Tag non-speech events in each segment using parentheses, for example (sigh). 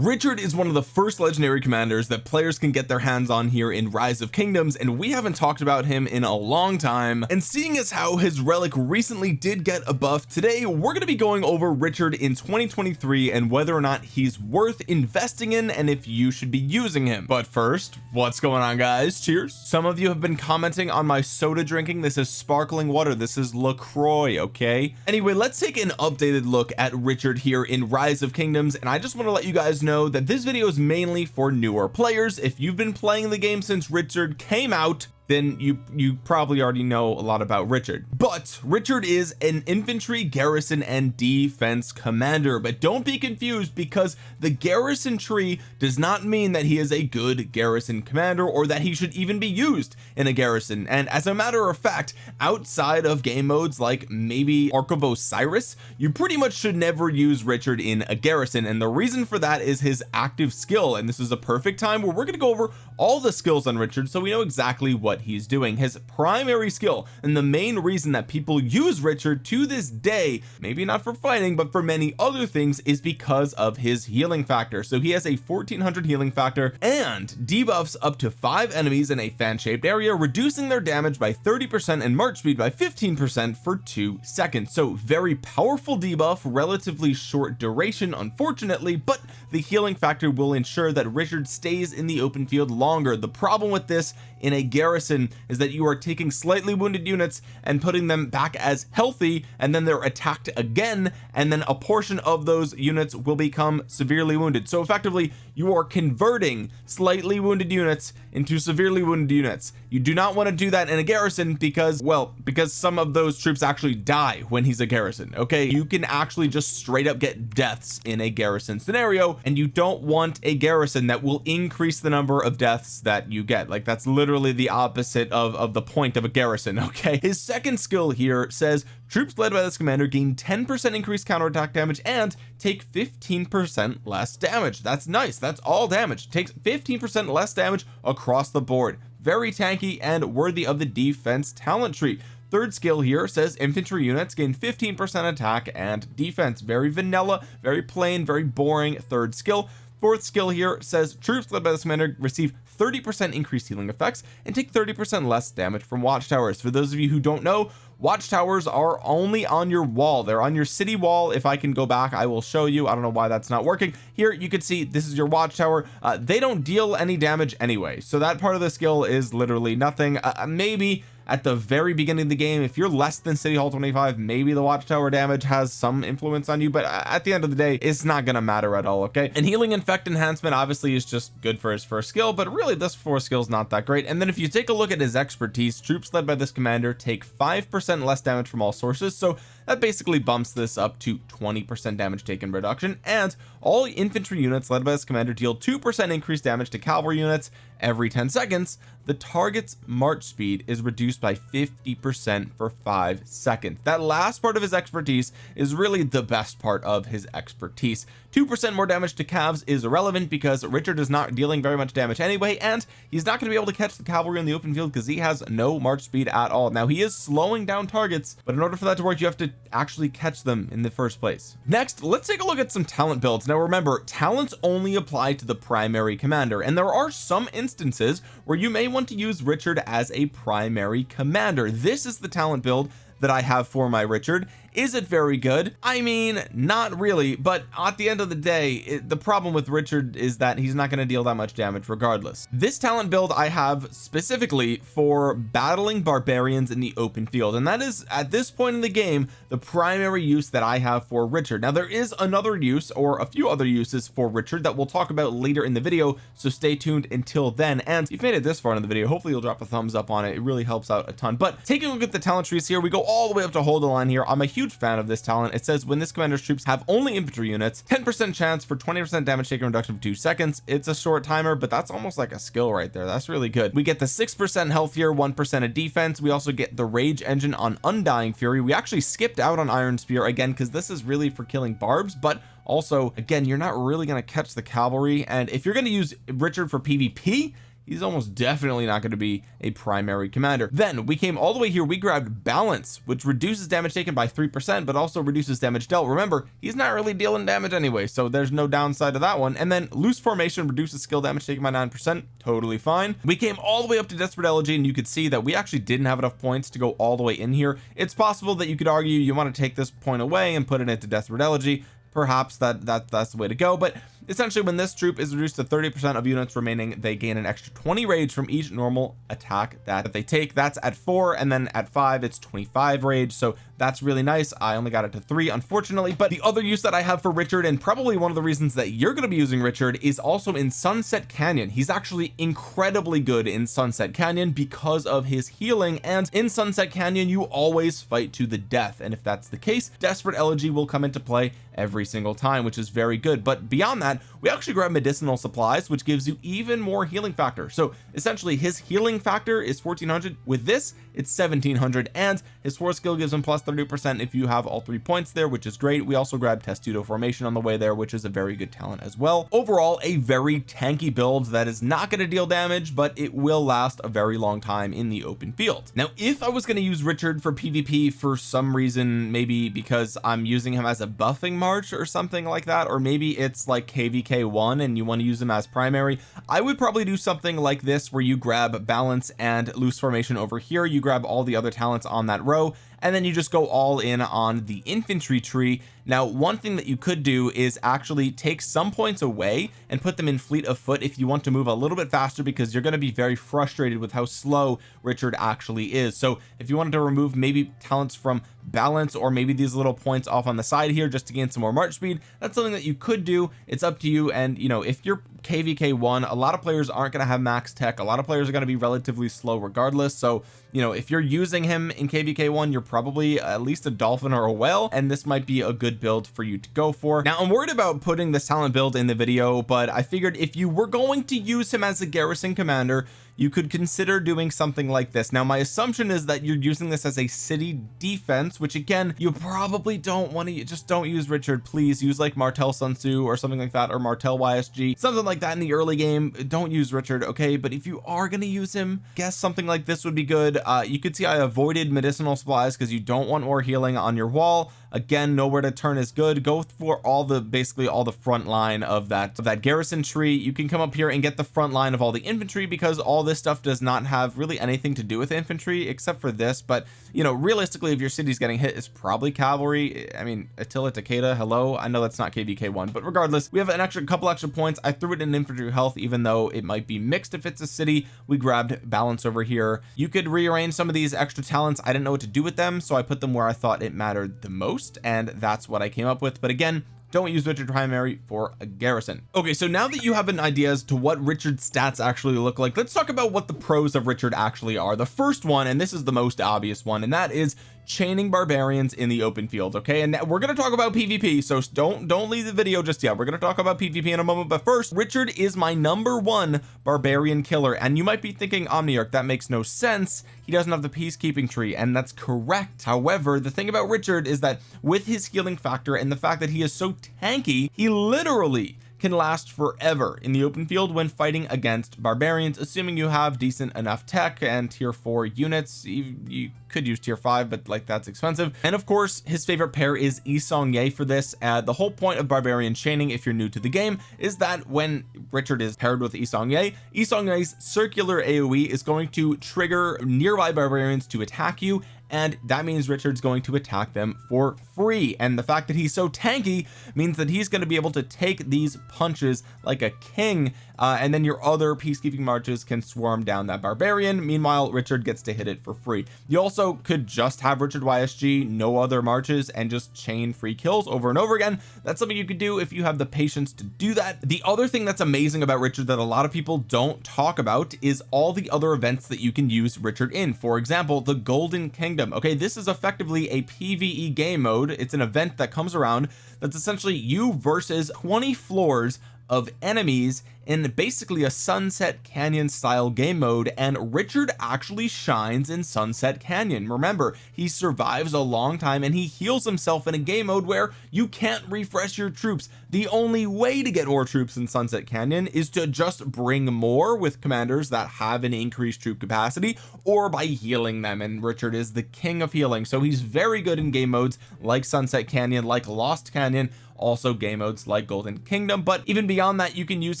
Richard is one of the first legendary commanders that players can get their hands on here in rise of kingdoms and we haven't talked about him in a long time. And seeing as how his relic recently did get a buff today we're going to be going over Richard in 2023 and whether or not he's worth investing in and if you should be using him. But first what's going on guys? Cheers. Some of you have been commenting on my soda drinking. This is sparkling water. This is LaCroix okay? Anyway let's take an updated look at Richard here in rise of kingdoms and I just want to let you guys know that this video is mainly for newer players. If you've been playing the game since Richard came out then you you probably already know a lot about Richard. But Richard is an infantry garrison and defense commander. But don't be confused because the garrison tree does not mean that he is a good garrison commander or that he should even be used in a garrison. And as a matter of fact outside of game modes like maybe Ark of Osiris you pretty much should never use Richard in a garrison. And the reason for that is his active skill. And this is a perfect time where we're going to go over all the skills on Richard so we know exactly what what he's doing. His primary skill and the main reason that people use Richard to this day maybe not for fighting but for many other things is because of his healing factor. So he has a 1400 healing factor and debuffs up to five enemies in a fan-shaped area reducing their damage by 30 percent and march speed by 15 percent for two seconds. So very powerful debuff relatively short duration unfortunately but the healing factor will ensure that Richard stays in the open field longer. The problem with this in a garrison is that you are taking slightly wounded units and putting them back as healthy and then they're attacked again and then a portion of those units will become severely wounded. So effectively you are converting slightly wounded units into severely wounded units. You do not want to do that in a garrison because well because some of those troops actually die when he's a garrison okay? You can actually just straight up get deaths in a garrison scenario and you don't want a garrison that will increase the number of deaths that you get. Like that's literally the opposite of of the point of a garrison (laughs) okay? His second skill here says troops led by this commander gain 10 percent increased counterattack damage and take 15 percent less damage. That's nice. That's all damage. Takes 15 percent less damage across the board. Very tanky and worthy of the defense talent tree. Third skill here says infantry units gain 15 percent attack and defense. Very vanilla very plain very boring third skill. Fourth skill here says troops led by this commander receive 30 percent increased healing effects and take 30 percent less damage from watchtowers. For those of you who don't know watchtowers are only on your wall. They're on your city wall. If I can go back I will show you. I don't know why that's not working. Here you can see this is your watchtower. Uh, they don't deal any damage anyway. So that part of the skill is literally nothing. Uh, uh maybe at the very beginning of the game if you're less than city hall 25 maybe the watchtower damage has some influence on you but at the end of the day it's not gonna matter at all okay? And healing infect enhancement obviously is just good for his first skill but really this four skill is not that great. And then if you take a look at his expertise troops led by this commander take five percent less damage from all sources so that basically bumps this up to 20 percent damage taken reduction and all infantry units led by this commander deal two percent increased damage to cavalry units every 10 seconds. The target's march speed is reduced by 50 percent for five seconds. That last part of his expertise is really the best part of his expertise two percent more damage to cavs is irrelevant because Richard is not dealing very much damage anyway and he's not going to be able to catch the cavalry in the open field because he has no march speed at all. Now he is slowing down targets but in order for that to work you have to actually catch them in the first place. Next let's take a look at some talent builds. Now remember talents only apply to the primary commander and there are some instances where you may want to use Richard as a primary commander. This is the talent build that I have for my Richard is it very good? I mean not really but at the end of the day it, the problem with Richard is that he's not going to deal that much damage regardless. This talent build I have specifically for battling barbarians in the open field and that is at this point in the game the primary use that I have for Richard. Now there is another use or a few other uses for Richard that we'll talk about later in the video so stay tuned until then. And if you've made it this far in the video hopefully you'll drop a thumbs up on it. It really helps out a ton. But taking a look at the talent trees here we go all the way up to hold the line here. I'm a huge huge fan of this talent. It says when this commander's troops have only infantry units 10 percent chance for 20 percent damage taken reduction for two seconds. It's a short timer but that's almost like a skill right there. That's really good. We get the six percent health here one percent of defense. We also get the rage engine on undying fury. We actually skipped out on iron spear again because this is really for killing barbs but also again you're not really going to catch the cavalry. And if you're going to use Richard for PvP he's almost definitely not going to be a primary commander. Then we came all the way here we grabbed balance which reduces damage taken by three percent but also reduces damage dealt. Remember he's not really dealing damage anyway so there's no downside to that one. And then loose formation reduces skill damage taken by nine percent totally fine. We came all the way up to desperate elegy and you could see that we actually didn't have enough points to go all the way in here. It's possible that you could argue you want to take this point away and put it into desperate elegy perhaps that that that's the way to go but essentially when this troop is reduced to 30 percent of units remaining they gain an extra 20 rage from each normal attack that they take. That's at four and then at five it's 25 rage so that's really nice. I only got it to three unfortunately but the other use that I have for Richard and probably one of the reasons that you're going to be using Richard is also in Sunset Canyon. He's actually incredibly good in Sunset Canyon because of his healing and in Sunset Canyon you always fight to the death and if that's the case Desperate Elegy will come into play every single time which is very good. But beyond that we actually grab medicinal supplies which gives you even more healing factor. So essentially his healing factor is 1400 with this it's 1700 and his force skill gives him plus 30 percent if you have all three points there which is great. We also grab testudo formation on the way there which is a very good talent as well. Overall a very tanky build that is not going to deal damage but it will last a very long time in the open field. Now if I was going to use Richard for PvP for some reason maybe because I'm using him as a buffing march or something like that or maybe it's like kvk1 and you want to use him as primary I would probably do something like this where you grab balance and loose formation over here. You grab all the other talents on that row and then you just go all in on the infantry tree. Now one thing that you could do is actually take some points away and put them in fleet of foot if you want to move a little bit faster because you're going to be very frustrated with how slow Richard actually is. So if you wanted to remove maybe talents from balance or maybe these little points off on the side here just to gain some more march speed that's something that you could do. It's up to you and you know if you're kvk1 a lot of players aren't going to have max tech. A lot of players are going to be relatively slow regardless. So you know if you're using him in kvk1 you're probably at least a dolphin or a whale and this might be a good build for you to go for. Now I'm worried about putting this talent build in the video but I figured if you were going to use him as a garrison commander you could consider doing something like this. Now my assumption is that you're using this as a city defense which again you probably don't want to just don't use Richard. Please use like Martel Sun Tzu or something like that or Martel YSG something like that in the early game. Don't use Richard okay? But if you are going to use him guess something like this would be good. Uh you could see I avoided medicinal supplies because you don't want more healing on your wall again nowhere to turn is good. Go for all the basically all the front line of that of that garrison tree. You can come up here and get the front line of all the infantry because all this stuff does not have really anything to do with infantry except for this. But you know realistically if your city's getting hit it's probably cavalry. I mean Attila Takeda hello. I know that's not kvk1 but regardless we have an extra couple extra points. I threw it in infantry health even though it might be mixed if it's a city. We grabbed balance over here. You could rearrange some of these extra talents. I didn't know what to do with them so I put them where I thought it mattered the most and that's what I came up with. But again don't use Richard primary for a garrison. Okay so now that you have an idea as to what Richard's stats actually look like let's talk about what the pros of Richard actually are. The first one and this is the most obvious one and that is chaining barbarians in the open field okay? And we're going to talk about PvP so don't don't leave the video just yet. We're going to talk about PvP in a moment but first Richard is my number one barbarian killer and you might be thinking Omniarch that makes no sense. He doesn't have the peacekeeping tree and that's correct. However the thing about Richard is that with his healing factor and the fact that he is so tanky he literally can last forever in the open field when fighting against barbarians assuming you have decent enough tech and tier 4 units. You, you could use tier 5 but like that's expensive. And of course his favorite pair is Yi Seong-Gye for this. Uh, the whole point of barbarian chaining if you're new to the game is that when Richard is paired with Yi Seong-Gye Yi Seong-Gye's circular AoE is going to trigger nearby barbarians to attack you and that means Richard's going to attack them for free. And the fact that he's so tanky means that he's going to be able to take these punches like a king uh, and then your other peacekeeping marches can swarm down that barbarian. Meanwhile Richard gets to hit it for free. You also could just have Richard YSG no other marches and just chain free kills over and over again. That's something you could do if you have the patience to do that. The other thing that's amazing about Richard that a lot of people don't talk about is all the other events that you can use Richard in. For example the Golden Kingdom okay? This is effectively a PvE game mode. It's an event that comes around that's essentially you versus 20 floors of enemies in basically a sunset canyon style game mode and Richard actually shines in sunset canyon. Remember he survives a long time and he heals himself in a game mode where you can't refresh your troops. The only way to get more troops in sunset canyon is to just bring more with commanders that have an increased troop capacity or by healing them and Richard is the king of healing. So he's very good in game modes like sunset canyon like lost canyon also game modes like golden kingdom but even beyond that you can use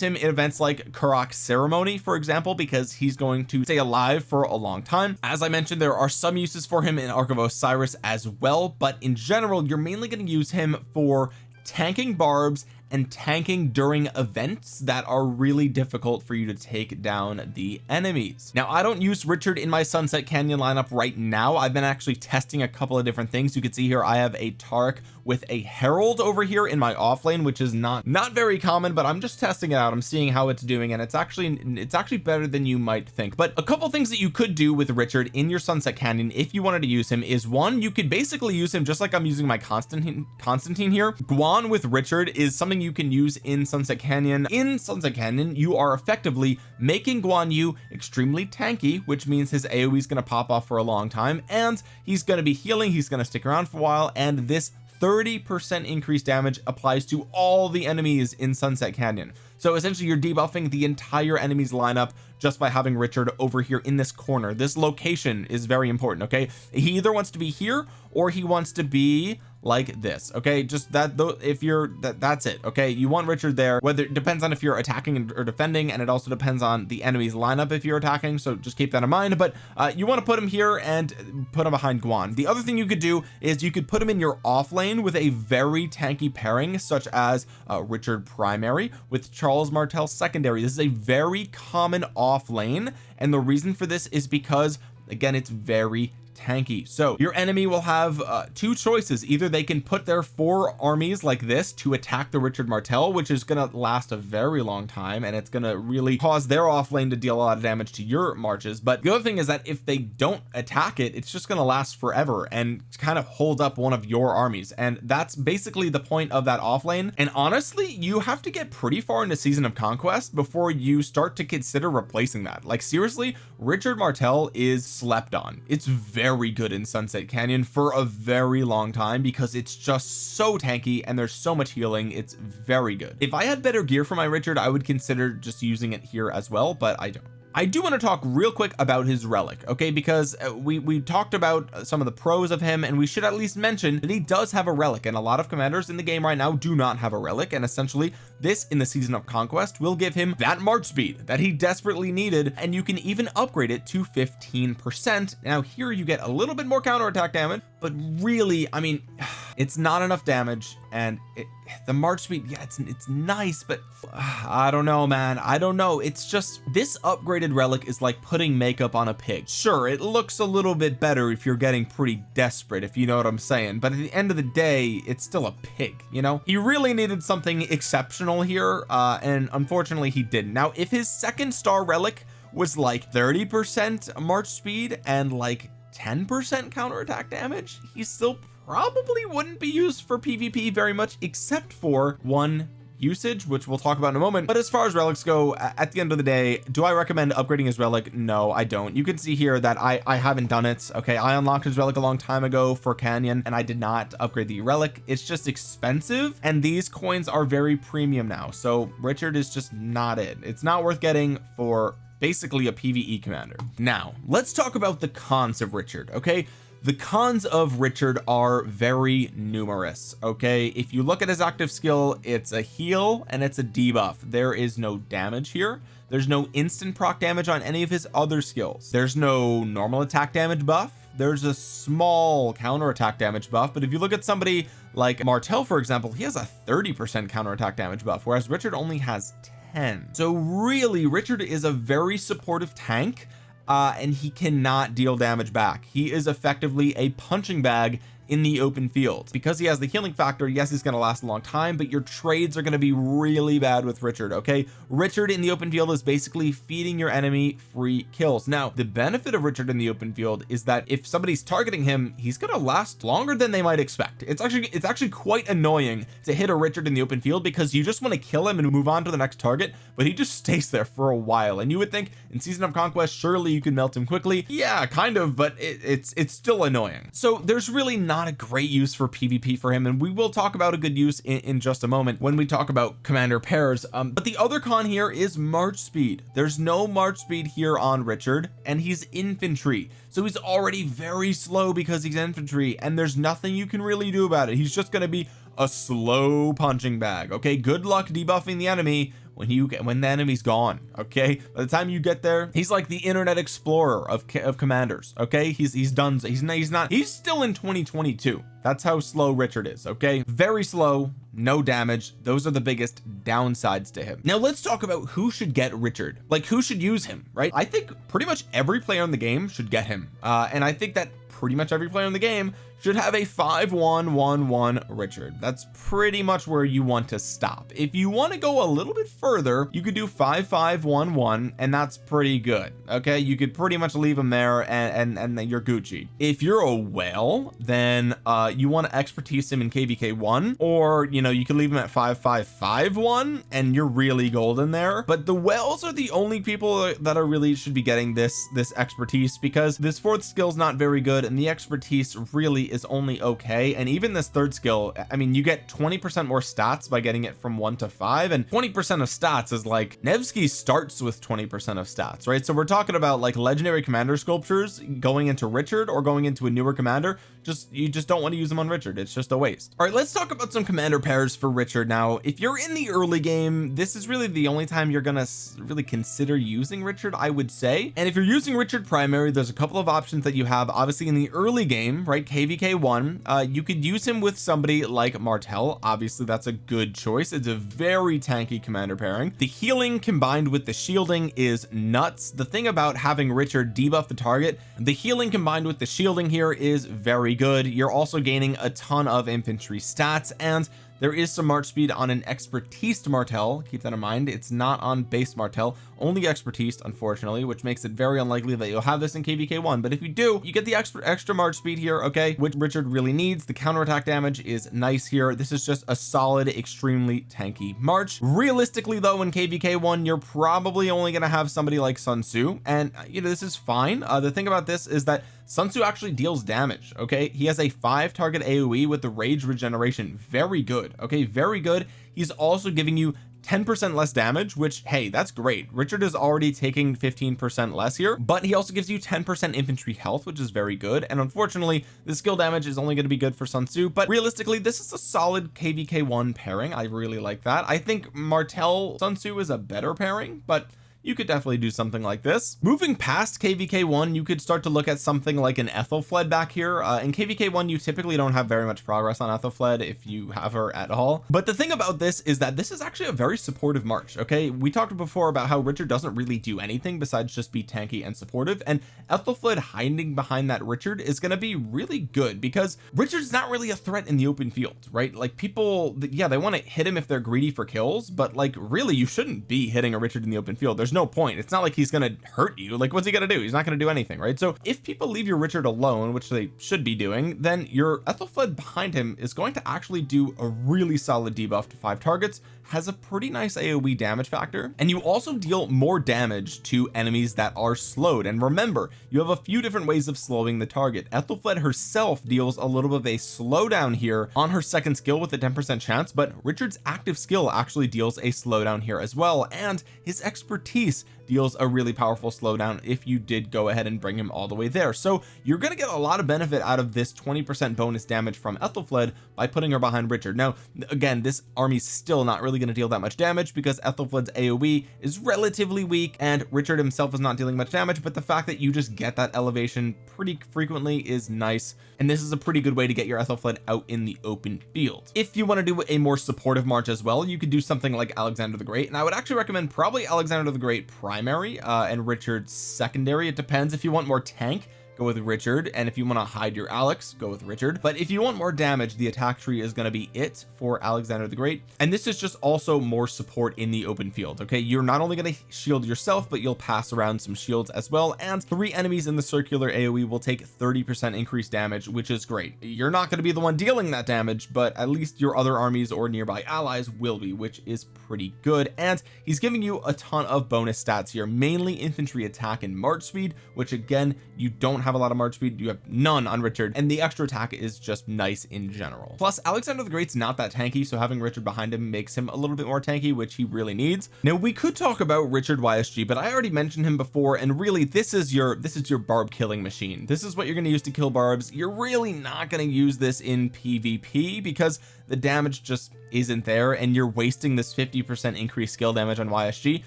him in events like Karuak ceremony for example because he's going to stay alive for a long time. As I mentioned there are some uses for him in Ark of Osiris as well but in general you're mainly going to use him for tanking barbs and tanking during events that are really difficult for you to take down the enemies. Now I don't use Richard in my Sunset Canyon lineup right now. I've been actually testing a couple of different things. You can see here I have a Tark with a Harald over here in my off lane which is not not very common but I'm just testing it out. I'm seeing how it's doing and it's actually it's actually better than you might think. But a couple things that you could do with Richard in your Sunset Canyon if you wanted to use him is one you could basically use him just like I'm using my Constantine Constantine here. Guan with Richard is something you can use in Sunset Canyon. In Sunset Canyon you are effectively making Guan Yu extremely tanky which means his AoE is going to pop off for a long time and he's going to be healing he's going to stick around for a while and this 30 percent increased damage applies to all the enemies in Sunset Canyon. So essentially you're debuffing the entire enemies lineup just by having Richard over here in this corner. This location is very important okay? He either wants to be here or he wants to be like this okay? Just that though if you're that that's it okay? You want Richard there whether it depends on if you're attacking or defending and it also depends on the enemy's lineup if you're attacking so just keep that in mind. But uh, you want to put him here and put him behind Guan. The other thing you could do is you could put him in your off lane with a very tanky pairing such as uh, Richard primary with Charles Martel secondary. This is a very common off lane. And the reason for this is because again it's very tanky. So your enemy will have uh, two choices. Either they can put their four armies like this to attack the Richard Martel which is going to last a very long time and it's going to really cause their off lane to deal a lot of damage to your marches. But the other thing is that if they don't attack it it's just going to last forever and kind of hold up one of your armies. And that's basically the point of that off lane and honestly you have to get pretty far into season of conquest before you start to consider replacing that. Like seriously Richard Martel is slept on. It's very very good in Sunset Canyon for a very long time because it's just so tanky and there's so much healing. It's very good. If I had better gear for my Richard I would consider just using it here as well but I don't. I do want to talk real quick about his relic okay? Because uh, we we talked about uh, some of the pros of him and we should at least mention that he does have a relic and a lot of commanders in the game right now do not have a relic and essentially this in the season of conquest will give him that march speed that he desperately needed and you can even upgrade it to 15 percent. Now here you get a little bit more counterattack damage but really I mean (sighs) it's not enough damage and it, the march speed yeah it's it's nice but uh, (sighs) I don't know man. I don't know. It's just this upgraded relic is like putting makeup on a pig. Sure it looks a little bit better if you're getting pretty desperate if you know what I'm saying but at the end of the day it's still a pig you know? He really needed something exceptional here uh and unfortunately he didn't. Now if his second star relic was like 30 percent march speed and like 10 percent counterattack damage he still probably wouldn't be used for PvP very much except for one usage which we'll talk about in a moment. But as far as relics go at the end of the day do I recommend upgrading his relic? No I don't. You can see here that I I haven't done it okay? I unlocked his relic a long time ago for Canyon and I did not upgrade the relic. It's just expensive and these coins are very premium now. So Richard is just not it. It's not worth getting for basically a PvE commander. Now let's talk about the cons of Richard okay the cons of Richard are very numerous okay? If you look at his active skill it's a heal and it's a debuff. There is no damage here. There's no instant proc damage on any of his other skills. There's no normal attack damage buff. There's a small counter attack damage buff but if you look at somebody like Martel for example he has a 30 percent counter attack damage buff whereas Richard only has 10 so really Richard is a very supportive tank uh, and he cannot deal damage back. He is effectively a punching bag in the open field. Because he has the healing factor yes he's going to last a long time but your trades are going to be really bad with Richard okay? Richard in the open field is basically feeding your enemy free kills. Now the benefit of Richard in the open field is that if somebody's targeting him he's going to last longer than they might expect. It's actually it's actually quite annoying to hit a Richard in the open field because you just want to kill him and move on to the next target but he just (laughs) stays there for a while. And you would think in season of conquest surely you can melt him quickly. Yeah kind of but it, it's it's still annoying. So there's really not a great use for PvP for him and we will talk about a good use in, in just a moment when we talk about commander pairs um, but the other con here is march speed. There's no march speed here on Richard and he's infantry. So he's already very slow because he's infantry and there's nothing you can really do about it. He's just going to be a slow punching bag okay? Good luck debuffing the enemy when you get when the enemy's gone okay? By the time you get there he's like the internet explorer of of commanders okay? He's he's done he's not he's not he's still in 2022 that's how slow Richard is okay? Very slow no damage. Those are the biggest downsides to him. Now let's talk about who should get Richard. Like who should use him right? I think pretty much every player in the game should get him. Uh and I think that pretty much every player in the game should have a 5111 Richard. That's pretty much where you want to stop. If you want to go a little bit further you could do 5511 and that's pretty good okay? You could pretty much leave them there and and, and then you're Gucci. If you're a whale then uh you want to expertise him in kvk1 or you know you could leave him at 5551 and you're really golden there. But the whales are the only people that are really should be getting this this expertise because this fourth skill is not very good and the expertise really is only okay. And even this third skill I mean you get 20 percent more stats by getting it from one to five and 20 percent of stats is like Nevsky starts with 20 percent of stats right? So we're talking about like legendary commander sculptures going into Richard or going into a newer commander. Just you just don't want to use them on Richard. It's just a waste. All right let's talk about some commander pairs for Richard. Now if you're in the early game this is really the only time you're gonna really consider using Richard I would say. And if you're using Richard primary there's a couple of options that you have. Obviously in the early game right kvk1 uh you could use him with somebody like Martel obviously that's a good choice. It's a very tanky commander pairing. The healing combined with the shielding is nuts. The thing about having Richard debuff the target the healing combined with the shielding here is very good. You're also gaining a ton of infantry stats and there is some march speed on an expertise martel keep that in mind. It's not on base martel only expertise unfortunately which makes it very unlikely that you'll have this in kvk1 but if you do you get the extra extra march speed here okay? Which Richard really needs. The counterattack damage is nice here. This is just a solid extremely tanky march. Realistically though in kvk1 you're probably only going to have somebody like Sun Tzu. And uh, you know this is fine. Uh, the thing about this is that Sun Tzu actually deals damage okay? He has a five target AoE with the rage regeneration. Very good okay? Very good. He's also giving you 10% less damage which hey that's great. Richard is already taking 15% less here but he also gives you 10% infantry health which is very good. And unfortunately the skill damage is only going to be good for Sun Tzu but realistically this is a solid kvk1 pairing. I really like that. I think Martel Sun Tzu is a better pairing but you could definitely do something like this. Moving past kvk1 you could start to look at something like an Aethelflaed back here. Uh, in kvk1 you typically don't have very much progress on Aethelflaed if you have her at all. But the thing about this is that this is actually a very supportive march okay? We talked before about how Richard doesn't really do anything besides just be tanky and supportive and Aethelflaed hiding behind that Richard is going to be really good because Richard's not really a threat in the open field right? Like people yeah they want to hit him if they're greedy for kills but like really you shouldn't be hitting a Richard in the open field. There's no point. It's not like he's gonna hurt you. Like what's he gonna do? He's not gonna do anything right? So if people leave your Richard alone which they should be doing then your Aethelflaed behind him is going to actually do a really solid debuff to five targets has a pretty nice AoE damage factor and you also deal more damage to enemies that are slowed. And remember you have a few different ways of slowing the target. Aethelflaed herself deals a little bit of a slowdown here on her second skill with a 10% chance but Richard's active skill actually deals a slowdown here as well and his expertise deals a really powerful slowdown if you did go ahead and bring him all the way there. So you're going to get a lot of benefit out of this 20% bonus damage from Aethelflaed by putting her behind Richard. Now again this army's still not really going to deal that much damage because Aethelflaed's AoE is relatively weak and Richard himself is not dealing much damage but the fact that you just get that elevation pretty frequently is nice and this is a pretty good way to get your Aethelflaed out in the open field. If you want to do a more supportive march as well you could do something like Alexander the Great and I would actually recommend probably Alexander the Great primary uh, and Richard's secondary. It depends if you want more tank go with Richard and if you want to hide your Alex go with Richard. But if you want more damage the attack tree is going to be it for Alexander the Great. And this is just also more support in the open field okay? You're not only going to shield yourself but you'll pass around some shields as well. And three enemies in the circular AoE will take 30 percent increased damage which is great. You're not going to be the one dealing that damage but at least your other armies or nearby allies will be which is pretty good. And he's giving you a ton of bonus stats here mainly infantry attack and march speed which again you don't have a lot of march speed you have none on Richard and the extra attack is just nice in general. Plus Alexander the Great's not that tanky so having Richard behind him makes him a little bit more tanky which he really needs. Now we could talk about Richard YSG but I already mentioned him before and really this is your this is your barb killing machine. This is what you're going to use to kill barbs. You're really not going to use this in PvP because the damage just isn't there and you're wasting this 50 percent increased skill damage on YSG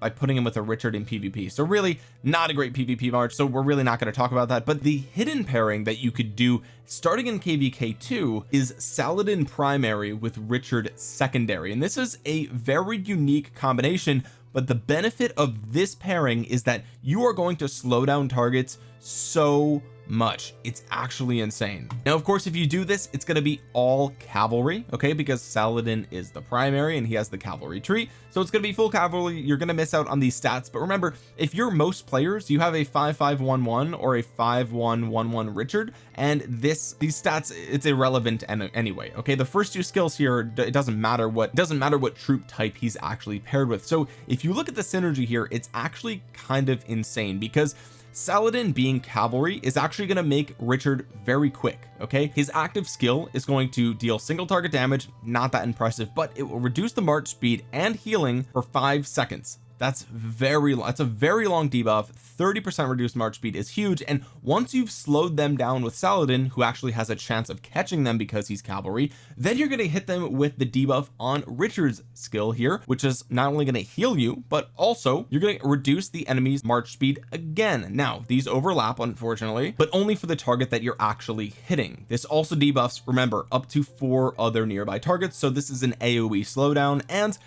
by putting him with a Richard in PvP so really not a great PvP march so we're really not going to talk about that. But the hidden pairing that you could do starting in kvk2 is Saladin primary with Richard secondary. And this is a very unique combination but the benefit of this pairing is that you are going to slow down targets so much. It's actually insane. Now of course if you do this it's going to be all cavalry okay? Because Saladin is the primary and he has the cavalry tree. So it's going to be full cavalry. You're going to miss out on these stats. But remember if you're most players you have a 5511 or a 5111 Richard. And this these stats it's irrelevant and anyway okay? The first two skills here it doesn't matter what doesn't matter what troop type he's actually paired with. So if you look at the synergy here it's actually kind of insane because Saladin being cavalry is actually going to make Richard very quick okay? His active skill is going to deal single target damage not that impressive but it will reduce the march speed and healing for five seconds that's very that's a very long debuff. 30 percent reduced march speed is huge. And once you've slowed them down with Saladin who actually has a chance of catching them because he's cavalry then you're going to hit them with the debuff on Richard's skill here which is not only going to heal you but also you're going to reduce the enemy's march speed again. Now these overlap unfortunately but only for the target that you're actually hitting. This also debuffs remember up to four other nearby targets. So this is an AoE slowdown and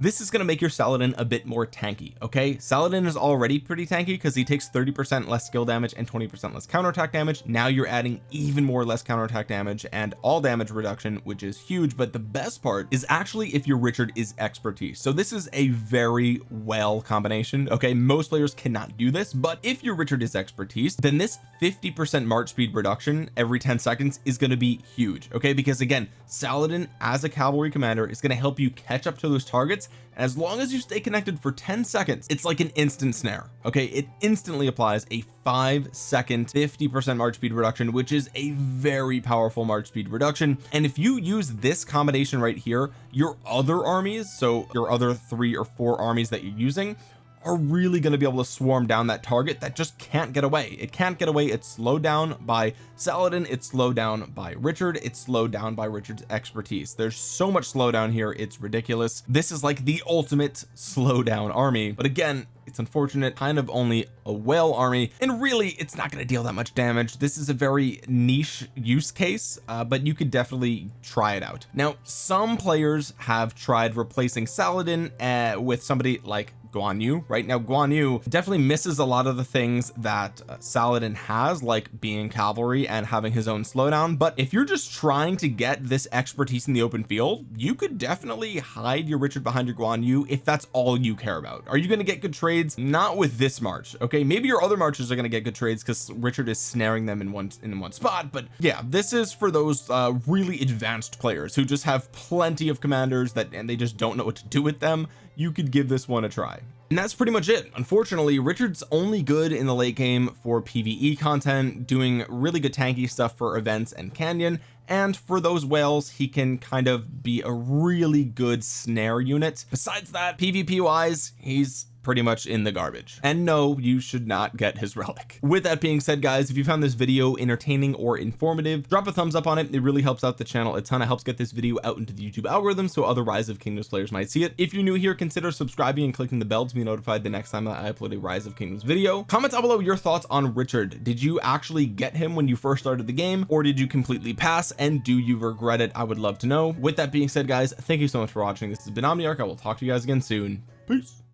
this is going to make your Saladin a bit more tanky okay? Saladin is already pretty tanky because he takes 30 percent less skill damage and 20 percent less counterattack damage. Now you're adding even more less counterattack damage and all damage reduction which is huge but the best part is actually if your Richard is expertise. So this is a very well combination okay? Most players cannot do this but if your Richard is expertise then this 50 percent march speed reduction every 10 seconds is going to be huge okay? Because again Saladin as a cavalry commander is going to help you catch up to those targets as long as you stay connected for 10 seconds it's like an instant snare okay? It instantly applies a five second 50 percent march speed reduction which is a very powerful march speed reduction. And if you use this combination right here your other armies so your other three or four armies that you're using are really going to be able to swarm down that target that just can't get away. It can't get away it's slowed down by Saladin it's slowed down by Richard it's slowed down by Richard's expertise. There's so much slowdown here it's ridiculous. This is like the ultimate slowdown army. But again it's unfortunate kind of only a whale army and really it's not going to deal that much damage. This is a very niche use case uh, but you could definitely try it out. Now some players have tried replacing Saladin uh, with somebody like Guan Yu right now Guan Yu definitely misses a lot of the things that uh, Saladin has like being cavalry and having his own slowdown. But if you're just trying to get this expertise in the open field you could definitely hide your Richard behind your Guan Yu if that's all you care about. Are you going to get good trades? Not with this march okay? Maybe your other marches are going to get good trades because Richard is snaring them in one in one spot. But yeah this is for those uh really advanced players who just have plenty of commanders that and they just don't know what to do with them you could give this one a try. And that's pretty much it. Unfortunately Richard's only good in the late game for PvE content doing really good tanky stuff for events and canyon. And for those whales he can kind of be a really good snare unit. Besides that PvP wise he's pretty much in the garbage. And no you should not get his relic. With that being said guys if you found this video entertaining or informative drop a thumbs up on it. It really helps out the channel a ton. It helps get this video out into the YouTube algorithm so other rise of kingdoms players might see it. If you're new here consider subscribing and clicking the bell to be notified the next time that I upload a rise of kingdoms video. Comment down below your thoughts on Richard. Did you actually get him when you first started the game or did you completely pass? And do you regret it? I would love to know. With that being said guys thank you so much for watching. This has been Omniarch. I will talk to you guys again soon. Peace